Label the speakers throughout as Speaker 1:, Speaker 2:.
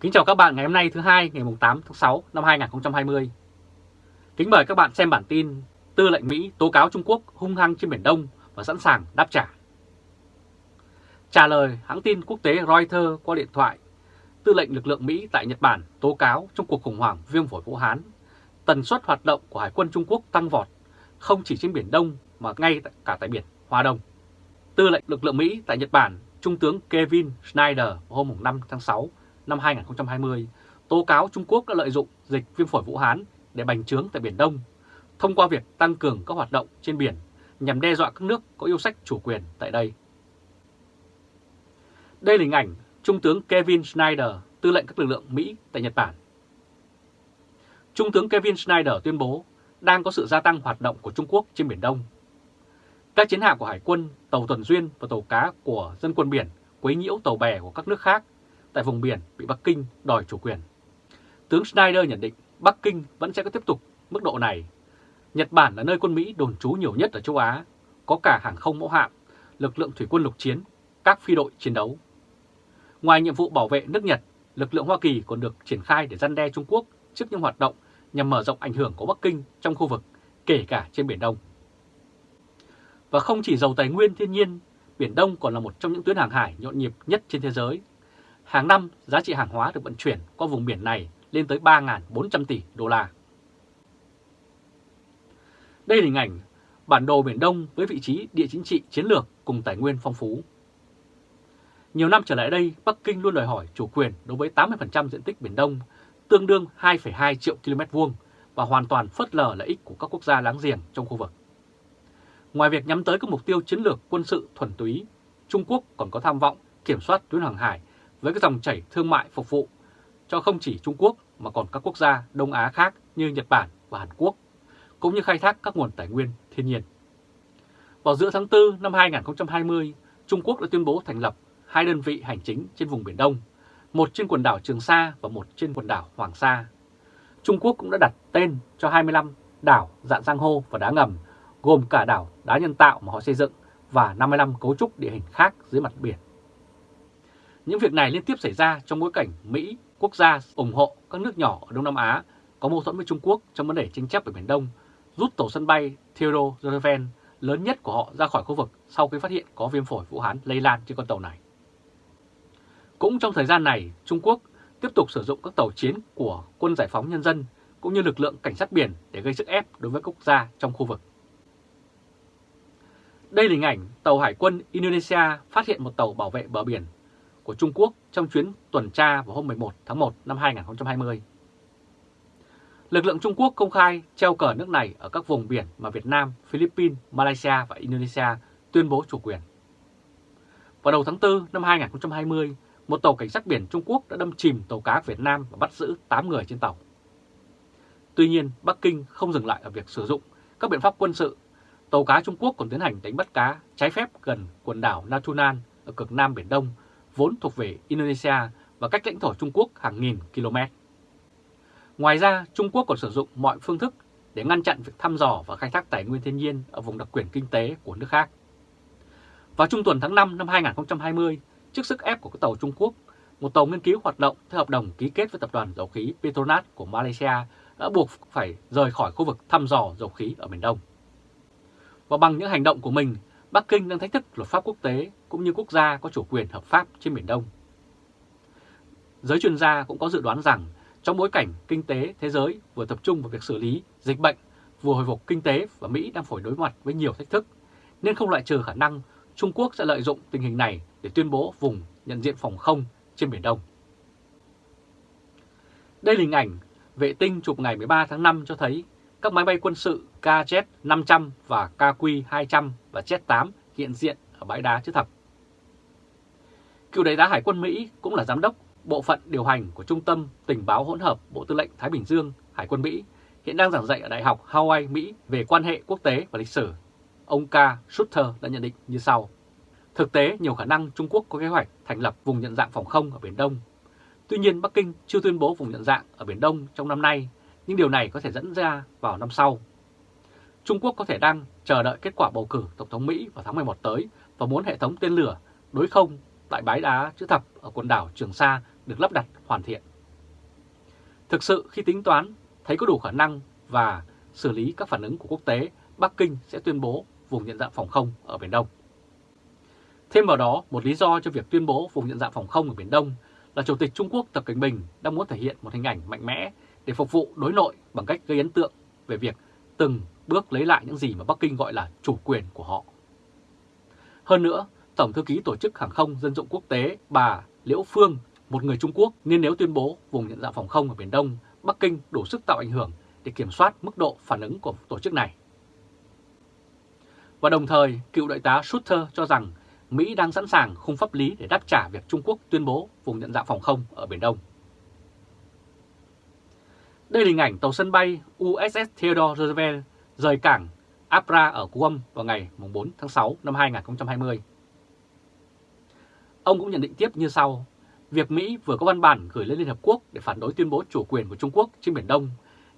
Speaker 1: Kính chào các bạn ngày hôm nay thứ hai ngày 8 tháng 6 năm 2020. Kính mời các bạn xem bản tin Tư lệnh Mỹ tố cáo Trung Quốc hung hăng trên Biển Đông và sẵn sàng đáp trả. Trả lời hãng tin quốc tế Reuters qua điện thoại, Tư lệnh lực lượng Mỹ tại Nhật Bản tố cáo trong cuộc khủng hoảng viêm phổi Vũ Hán, tần suất hoạt động của Hải quân Trung Quốc tăng vọt, không chỉ trên Biển Đông mà ngay cả tại Biển Hoa Đông. Tư lệnh lực lượng Mỹ tại Nhật Bản, Trung tướng Kevin Schneider hôm 5 tháng 6 năm 2020 tố cáo Trung Quốc đã lợi dụng dịch viêm phổi Vũ Hán để bành trướng tại Biển Đông thông qua việc tăng cường các hoạt động trên biển nhằm đe dọa các nước có yêu sách chủ quyền tại đây. Đây là hình ảnh Trung tướng Kevin Schneider, tư lệnh các lực lượng Mỹ tại Nhật Bản. Trung tướng Kevin Schneider tuyên bố đang có sự gia tăng hoạt động của Trung Quốc trên Biển Đông. Các chiến hạm của Hải quân, tàu tuần duyên và tàu cá của dân quân biển quấy nhiễu tàu bè của các nước khác tại vùng biển bị Bắc Kinh đòi chủ quyền. Tướng Schneider nhận định Bắc Kinh vẫn sẽ có tiếp tục mức độ này. Nhật Bản là nơi quân Mỹ đồn trú nhiều nhất ở châu Á, có cả hàng không mẫu hạm, lực lượng thủy quân lục chiến, các phi đội chiến đấu. Ngoài nhiệm vụ bảo vệ nước Nhật, lực lượng Hoa Kỳ còn được triển khai để răn đe Trung Quốc trước những hoạt động nhằm mở rộng ảnh hưởng của Bắc Kinh trong khu vực, kể cả trên Biển Đông. Và không chỉ giàu tài nguyên thiên nhiên, Biển Đông còn là một trong những tuyến hàng hải nhộn nhịp nhất trên thế giới Hàng năm, giá trị hàng hóa được vận chuyển qua vùng biển này lên tới 3.400 tỷ đô la. Đây là hình ảnh bản đồ Biển Đông với vị trí địa chính trị chiến lược cùng tài nguyên phong phú. Nhiều năm trở lại đây, Bắc Kinh luôn đòi hỏi chủ quyền đối với 80% diện tích Biển Đông, tương đương 2,2 triệu km vuông và hoàn toàn phớt lờ lợi ích của các quốc gia láng giềng trong khu vực. Ngoài việc nhắm tới các mục tiêu chiến lược quân sự thuần túy, Trung Quốc còn có tham vọng kiểm soát tuyến hàng hải với các dòng chảy thương mại phục vụ cho không chỉ Trung Quốc mà còn các quốc gia Đông Á khác như Nhật Bản và Hàn Quốc, cũng như khai thác các nguồn tài nguyên thiên nhiên. Vào giữa tháng 4 năm 2020, Trung Quốc đã tuyên bố thành lập hai đơn vị hành chính trên vùng Biển Đông, một trên quần đảo Trường Sa và một trên quần đảo Hoàng Sa. Trung Quốc cũng đã đặt tên cho 25 đảo dạng giang hô và đá ngầm, gồm cả đảo đá nhân tạo mà họ xây dựng và 55 cấu trúc địa hình khác dưới mặt biển. Những việc này liên tiếp xảy ra trong bối cảnh Mỹ, quốc gia ủng hộ các nước nhỏ ở Đông Nam Á có mâu thuẫn với Trung Quốc trong vấn đề tranh chấp ở Biển Đông, rút tàu sân bay Theodore Roosevelt lớn nhất của họ ra khỏi khu vực sau khi phát hiện có viêm phổi Vũ Hán lây lan trên con tàu này. Cũng trong thời gian này, Trung Quốc tiếp tục sử dụng các tàu chiến của quân giải phóng nhân dân cũng như lực lượng cảnh sát biển để gây sức ép đối với quốc gia trong khu vực. Đây là hình ảnh tàu hải quân Indonesia phát hiện một tàu bảo vệ bờ biển của Trung Quốc trong chuyến tuần tra vào hôm 11 tháng 1 năm 2020. Lực lượng Trung Quốc công khai treo cờ nước này ở các vùng biển mà Việt Nam, Philippines, Malaysia và Indonesia tuyên bố chủ quyền. Vào đầu tháng 4 năm 2020, một tàu cảnh sát biển Trung Quốc đã đâm chìm tàu cá Việt Nam và bắt giữ 8 người trên tàu. Tuy nhiên, Bắc Kinh không dừng lại ở việc sử dụng các biện pháp quân sự. Tàu cá Trung Quốc còn tiến hành đánh bắt cá trái phép gần quần đảo Natuna ở cực Nam Biển Đông vốn thuộc về Indonesia và cách lãnh thổ Trung Quốc hàng nghìn km. Ngoài ra, Trung Quốc còn sử dụng mọi phương thức để ngăn chặn việc thăm dò và khai thác tài nguyên thiên nhiên ở vùng đặc quyền kinh tế của nước khác. Vào trung tuần tháng 5 năm 2020, trước sức ép của các tàu Trung Quốc, một tàu nghiên cứu hoạt động theo hợp đồng ký kết với tập đoàn dầu khí Petronas của Malaysia đã buộc phải rời khỏi khu vực thăm dò dầu khí ở miền Đông. Và bằng những hành động của mình, Bắc Kinh đang thách thức luật pháp quốc tế cũng như quốc gia có chủ quyền hợp pháp trên Biển Đông. Giới chuyên gia cũng có dự đoán rằng trong bối cảnh kinh tế thế giới vừa tập trung vào việc xử lý dịch bệnh, vừa hồi phục kinh tế và Mỹ đang phải đối mặt với nhiều thách thức, nên không loại trừ khả năng Trung Quốc sẽ lợi dụng tình hình này để tuyên bố vùng nhận diện phòng không trên Biển Đông. Đây là hình ảnh vệ tinh chụp ngày 13 tháng 5 cho thấy các máy bay quân sự KZ-500 và KQ-200 và Z-8 hiện diện ở bãi đá chữ thập. Cựu đại tá Hải quân Mỹ cũng là giám đốc bộ phận điều hành của Trung tâm Tình báo hỗn hợp Bộ Tư lệnh Thái Bình Dương Hải quân Mỹ, hiện đang giảng dạy ở Đại học Hawaii, Mỹ về quan hệ quốc tế và lịch sử. Ông K. Sutter đã nhận định như sau. Thực tế, nhiều khả năng Trung Quốc có kế hoạch thành lập vùng nhận dạng phòng không ở Biển Đông. Tuy nhiên, Bắc Kinh chưa tuyên bố vùng nhận dạng ở Biển Đông trong năm nay, nhưng điều này có thể dẫn ra vào năm sau. Trung Quốc có thể đang chờ đợi kết quả bầu cử Tổng thống Mỹ vào tháng 11 tới và muốn hệ thống tên lửa đối không tại bãi đá chữ thập ở quần đảo Trường Sa được lắp đặt hoàn thiện. Thực sự khi tính toán thấy có đủ khả năng và xử lý các phản ứng của quốc tế, Bắc Kinh sẽ tuyên bố vùng nhận dạng phòng không ở Biển Đông. Thêm vào đó, một lý do cho việc tuyên bố vùng nhận dạng phòng không ở Biển Đông là Chủ tịch Trung Quốc Tập Cảnh Bình đang muốn thể hiện một hình ảnh mạnh mẽ để phục vụ đối nội bằng cách gây ấn tượng về việc từng bước lấy lại những gì mà Bắc Kinh gọi là chủ quyền của họ. Hơn nữa, Tổng thư ký Tổ chức Hàng không Dân dụng Quốc tế bà Liễu Phương, một người Trung Quốc nên nếu tuyên bố vùng nhận dạng phòng không ở Biển Đông, Bắc Kinh đủ sức tạo ảnh hưởng để kiểm soát mức độ phản ứng của tổ chức này. Và đồng thời, cựu đại tá Sutter cho rằng Mỹ đang sẵn sàng khung pháp lý để đáp trả việc Trung Quốc tuyên bố vùng nhận dạng phòng không ở Biển Đông. Đây là hình ảnh tàu sân bay USS Theodore Roosevelt rời cảng Apra ở Guam vào ngày 4 tháng 6 năm 2020. Ông cũng nhận định tiếp như sau, việc Mỹ vừa có văn bản gửi lên Liên Hợp Quốc để phản đối tuyên bố chủ quyền của Trung Quốc trên Biển Đông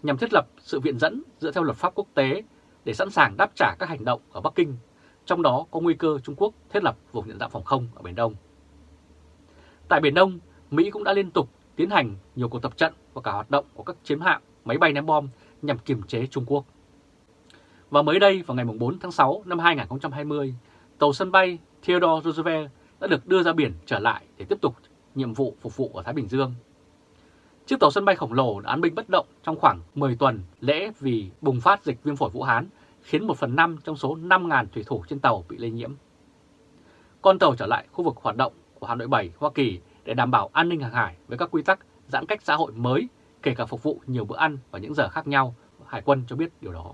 Speaker 1: nhằm thiết lập sự viện dẫn dựa theo luật pháp quốc tế để sẵn sàng đáp trả các hành động ở Bắc Kinh, trong đó có nguy cơ Trung Quốc thiết lập vùng nhận dạng phòng không ở Biển Đông. Tại Biển Đông, Mỹ cũng đã liên tục tiến hành nhiều cuộc tập trận và cả hoạt động của các chiến hạm, máy bay ném bom nhằm kiềm chế Trung Quốc. Và mới đây vào ngày 4 tháng 6 năm 2020, tàu sân bay Theodore Roosevelt đã được đưa ra biển trở lại để tiếp tục nhiệm vụ phục vụ ở Thái Bình Dương. Chiếc tàu sân bay khổng lồ đã án binh bất động trong khoảng 10 tuần lễ vì bùng phát dịch viêm phổi Vũ Hán, khiến 1 phần 5 trong số 5.000 thủy thủ trên tàu bị lây nhiễm. Con tàu trở lại khu vực hoạt động của Hạm đội 7 Hoa Kỳ để đảm bảo an ninh hàng hải với các quy tắc giãn cách xã hội mới, kể cả phục vụ nhiều bữa ăn và những giờ khác nhau, Hải quân cho biết điều đó.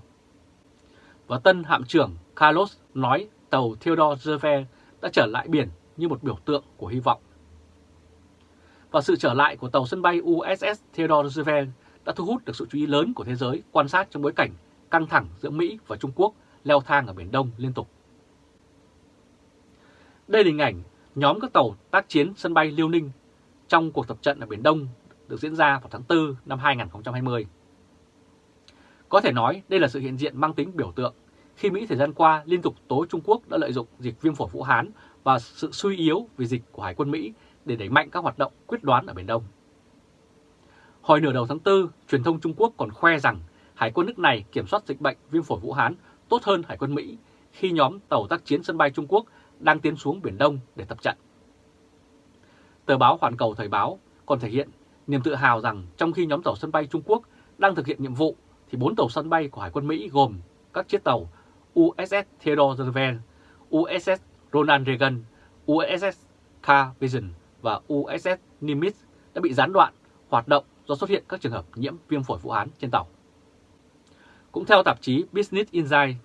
Speaker 1: Và tân hạm trưởng Carlos nói tàu Theodore Roosevelt đã trở lại biển như một biểu tượng của hy vọng. Và sự trở lại của tàu sân bay USS Theodore Roosevelt đã thu hút được sự chú ý lớn của thế giới quan sát trong bối cảnh căng thẳng giữa Mỹ và Trung Quốc leo thang ở Biển Đông liên tục. Đây là hình ảnh nhóm các tàu tác chiến sân bay Liêu Ninh trong cuộc tập trận ở Biển Đông được diễn ra vào tháng 4 năm 2020. Có thể nói đây là sự hiện diện mang tính biểu tượng khi Mỹ thời gian qua liên tục tố Trung Quốc đã lợi dụng dịch viêm phổi Vũ Hán và sự suy yếu vì dịch của Hải quân Mỹ để đẩy mạnh các hoạt động quyết đoán ở Biển Đông. Hồi nửa đầu tháng 4, truyền thông Trung Quốc còn khoe rằng Hải quân nước này kiểm soát dịch bệnh viêm phổi Vũ Hán tốt hơn Hải quân Mỹ khi nhóm tàu tác chiến sân bay Trung Quốc đang tiến xuống Biển Đông để tập trận. Tờ báo Hoàn Cầu Thời báo còn thể hiện niềm tự hào rằng trong khi nhóm tàu sân bay Trung Quốc đang thực hiện nhiệm vụ thì bốn tàu sân bay của Hải quân Mỹ gồm các chiếc tàu USS Theodore Roosevelt, USS Ronald Reagan, USS Car Vision và USS Nimitz đã bị gián đoạn hoạt động do xuất hiện các trường hợp nhiễm viêm phổi Vũ Hán trên tàu. Cũng theo tạp chí Business Insight,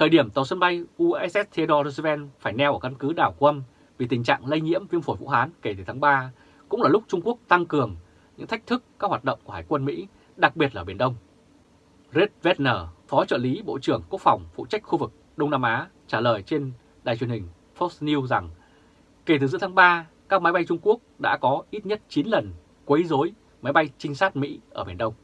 Speaker 1: thời điểm tàu sân bay USS Theodore Roosevelt phải neo ở căn cứ đảo Guam vì tình trạng lây nhiễm viêm phổi Vũ Hán kể từ tháng 3, cũng là lúc Trung Quốc tăng cường những thách thức các hoạt động của Hải quân Mỹ, đặc biệt là Biển Đông. Red Wagner, Phó trợ lý Bộ trưởng Quốc phòng phụ trách khu vực Đông Nam Á, trả lời trên đài truyền hình Fox News rằng kể từ giữa tháng 3, các máy bay Trung Quốc đã có ít nhất 9 lần quấy rối máy bay trinh sát Mỹ ở Biển Đông.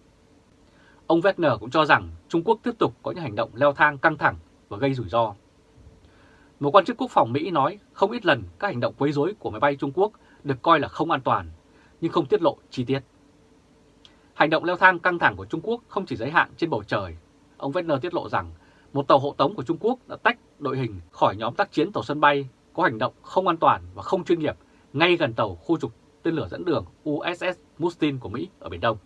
Speaker 1: Ông Wagner cũng cho rằng Trung Quốc tiếp tục có những hành động leo thang căng thẳng và gây rủi ro. Một quan chức quốc phòng Mỹ nói không ít lần các hành động quấy rối của máy bay Trung Quốc được coi là không an toàn, nhưng không tiết lộ chi tiết. Hành động leo thang căng thẳng của Trung Quốc không chỉ giới hạn trên bầu trời. Ông Wagner tiết lộ rằng một tàu hộ tống của Trung Quốc đã tách đội hình khỏi nhóm tác chiến tàu sân bay có hành động không an toàn và không chuyên nghiệp ngay gần tàu khu trục tên lửa dẫn đường USS Mustin của Mỹ ở Biển Đông.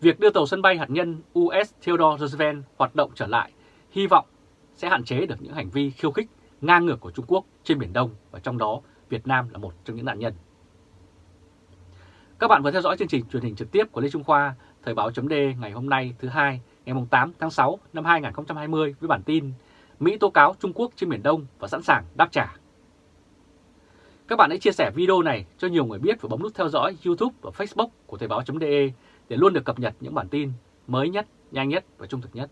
Speaker 1: Việc đưa tàu sân bay hạt nhân US Theodore Roosevelt hoạt động trở lại hy vọng sẽ hạn chế được những hành vi khiêu khích ngang ngược của Trung Quốc trên Biển Đông và trong đó Việt Nam là một trong những nạn nhân. Các bạn vừa theo dõi chương trình truyền hình trực tiếp của Lê Trung Khoa, Thời báo chấm ngày hôm nay thứ hai ngày 8 tháng 6 năm 2020 với bản tin Mỹ tố cáo Trung Quốc trên Biển Đông và sẵn sàng đáp trả. Các bạn hãy chia sẻ video này cho nhiều người biết và bấm nút theo dõi YouTube và Facebook của Thời báo.de để luôn được cập nhật những bản tin mới nhất, nhanh nhất và trung thực nhất.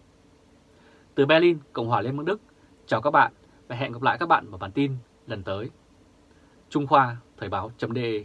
Speaker 1: Từ Berlin, Cộng hòa Liên bang Đức, chào các bạn và hẹn gặp lại các bạn vào bản tin lần tới. Trung Khoa Thời báo.de